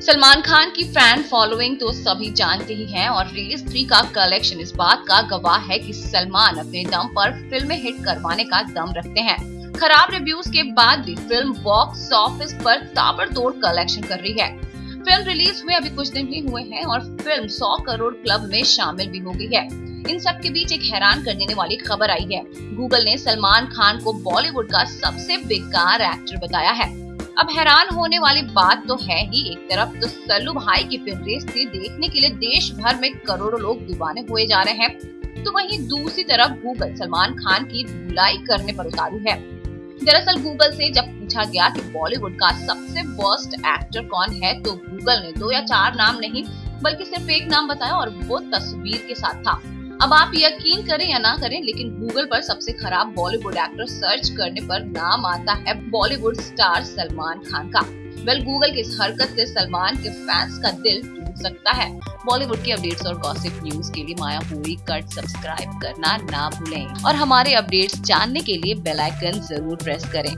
सलमान खान की fan following तो सभी जानते ही हैं और रिलीज़ थ्री का कलेक्शन इस बात का गवाह है कि सलमान अपने दम पर फ़िल्में हिट करवाने का दम रखते हैं। खराब रिव्यूज़ के बाद भी फ़िल्म बॉक्स ऑफ़िस पर ताबड़तोड़ कलेक्शन कर रही है। फ़िल्म रिलीज़ हुए अभी कुछ दिन ही हुए हैं और फ़िल्म 100 करोड़ क्लब में शामिल भी हो गई है। इन सब के बीच एक हैरान कर देने वाली खबर आई है। गूगल ने सलमान खान को बॉलीवुड का सबसे बेकार एक्टर बताया है। अब हैरान होने वाली बात तो है ही एक तरफ़ तो सल्लू भाई की फ़िल्म रेस देखने के लिए देश भर में करोड़ों लोग दीवाने हुए जा रहे हैं। तो वहीं दूसरी तरफ़ गूगल सलमान खान की धुलाई करने पर उतारू है। दरअसल गूगल से जब पूछा गया कि बॉलीवुड का सबसे वर्स्ट एक्टर कौन है तो गूगल ने दो या चार नाम नहीं, बल्कि सिर्फ़ एक नाम बताया और वो तस्वीर के साथ था। अब आप यकीन करें या ना करें, लेकिन गूगल पर सबसे खराब बॉलीवुड एक्टर सर्च करने पर नाम आता है बॉलीवुड स्टार सलमान खान का। वेल गूगल की इस हरकत से सलमान के फैंस का दिल टूट सकता है? बॉलीवुड की अपडेट्स और गॉसिप न्यूज़ के लिए माया पूरी कट सब्सक्राइब करना ना भूलें। और हमारे अपडेट्स जानने के लिए बेलाइकन ज़रूर प्रेस करें।